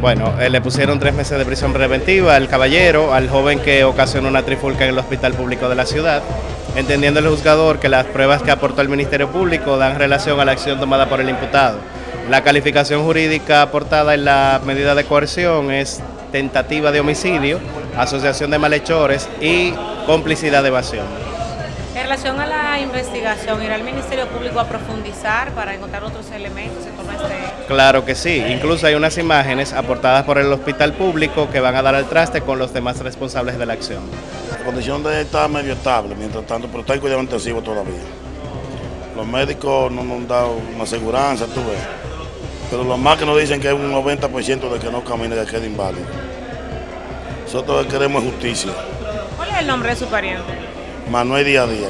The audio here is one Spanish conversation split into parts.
Bueno, eh, le pusieron tres meses de prisión preventiva al caballero, al joven que ocasionó una trifulca en el hospital público de la ciudad, entendiendo el juzgador que las pruebas que aportó el Ministerio Público dan relación a la acción tomada por el imputado. La calificación jurídica aportada en la medida de coerción es tentativa de homicidio, asociación de malhechores y complicidad de evasión. En relación a la investigación, ¿irá el Ministerio Público a profundizar para encontrar otros elementos en torno a este Claro que sí, incluso hay unas imágenes aportadas por el hospital público que van a dar al traste con los demás responsables de la acción. La condición de él está medio estable, mientras tanto, pero está en cuidado intensivo todavía. Los médicos no nos han dado una aseguranza, tú ves. Pero lo más que nos dicen que es un 90% de que no camine, que quede inválido. Nosotros queremos justicia. ¿Cuál es el nombre de su pariente? Manuel Día a Día.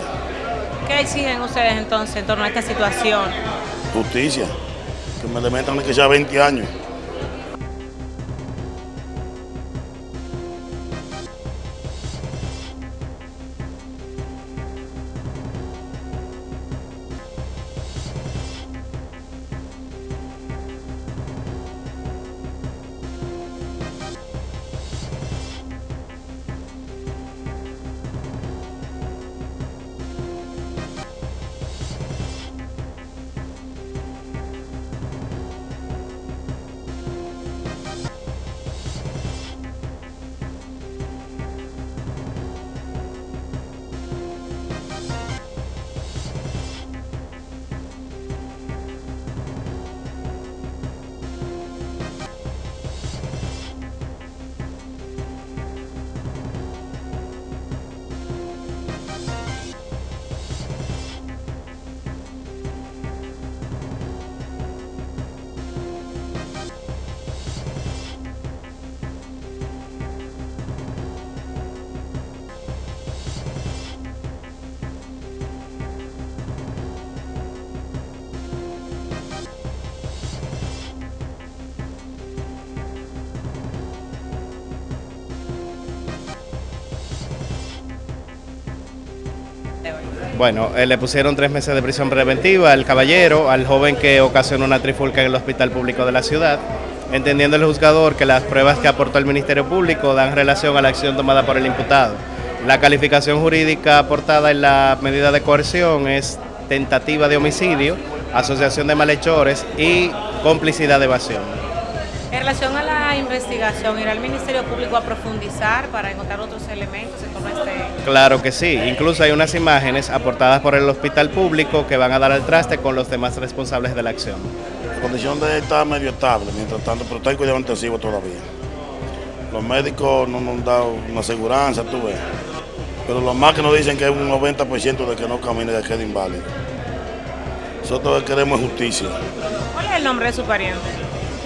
¿Qué exigen ustedes entonces en torno a esta situación? Justicia. Que me le metan que sea 20 años. Bueno, eh, le pusieron tres meses de prisión preventiva al caballero, al joven que ocasionó una trifulca en el hospital público de la ciudad, entendiendo el juzgador que las pruebas que aportó el Ministerio Público dan relación a la acción tomada por el imputado. La calificación jurídica aportada en la medida de coerción es tentativa de homicidio, asociación de malhechores y complicidad de evasión. En relación a la investigación, ¿irá el Ministerio Público a profundizar para encontrar otros elementos en torno a este Claro que sí, incluso hay unas imágenes aportadas por el hospital público que van a dar al traste con los demás responsables de la acción. La condición de él está medio estable, mientras tanto, pero está en cuidado intensivo todavía. Los médicos no nos han dado una aseguranza, tú ves. Pero lo más que nos dicen que es un 90% de que no camine, que quede inválido. Nosotros queremos justicia. ¿Cuál es el nombre de su pariente?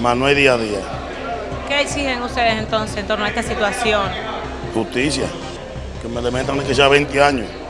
Manuel Día a Día. ¿Qué exigen ustedes entonces en torno a esta situación? Justicia. Que me le metan que sea 20 años.